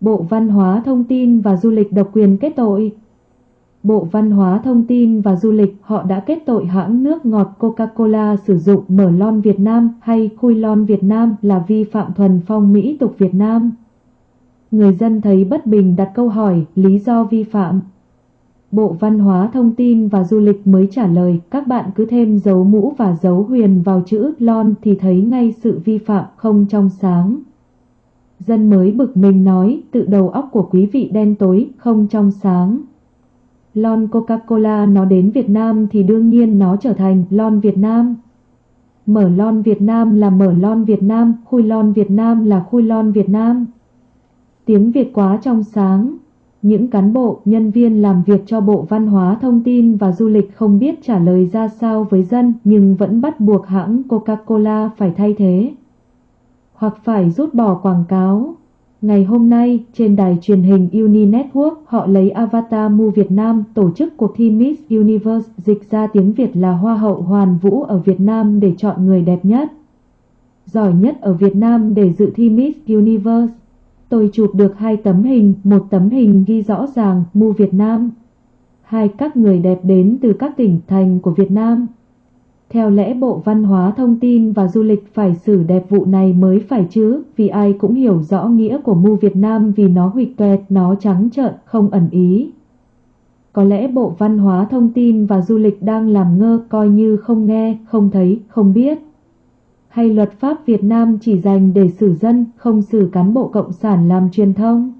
Bộ Văn hóa Thông tin và Du lịch độc quyền kết tội. Bộ Văn hóa Thông tin và Du lịch, họ đã kết tội hãng nước ngọt Coca-Cola sử dụng mở lon Việt Nam hay khui lon Việt Nam là vi phạm thuần phong mỹ tục Việt Nam. Người dân thấy bất bình đặt câu hỏi, lý do vi phạm. Bộ Văn hóa Thông tin và Du lịch mới trả lời, các bạn cứ thêm dấu mũ và dấu huyền vào chữ lon thì thấy ngay sự vi phạm không trong sáng. Dân mới bực mình nói tự đầu óc của quý vị đen tối không trong sáng. Lon Coca-Cola nó đến Việt Nam thì đương nhiên nó trở thành lon Việt Nam. Mở lon Việt Nam là mở lon Việt Nam, khui lon Việt Nam là khui lon Việt Nam. Tiếng Việt quá trong sáng. Những cán bộ, nhân viên làm việc cho Bộ Văn hóa Thông tin và Du lịch không biết trả lời ra sao với dân nhưng vẫn bắt buộc hãng Coca-Cola phải thay thế. Hoặc phải rút bỏ quảng cáo. Ngày hôm nay, trên đài truyền hình Uni Network, họ lấy Avatar Mu Việt Nam tổ chức cuộc thi Miss Universe dịch ra tiếng Việt là Hoa hậu Hoàn Vũ ở Việt Nam để chọn người đẹp nhất. Giỏi nhất ở Việt Nam để dự thi Miss Universe. Tôi chụp được hai tấm hình, một tấm hình ghi rõ ràng Mu Việt Nam. Hai các người đẹp đến từ các tỉnh thành của Việt Nam. Theo lẽ Bộ Văn hóa Thông tin và Du lịch phải xử đẹp vụ này mới phải chứ, vì ai cũng hiểu rõ nghĩa của Mu Việt Nam vì nó huyệt tuẹt, nó trắng trợn, không ẩn ý. Có lẽ Bộ Văn hóa Thông tin và Du lịch đang làm ngơ coi như không nghe, không thấy, không biết. Hay luật pháp Việt Nam chỉ dành để xử dân, không xử cán bộ cộng sản làm truyền thông?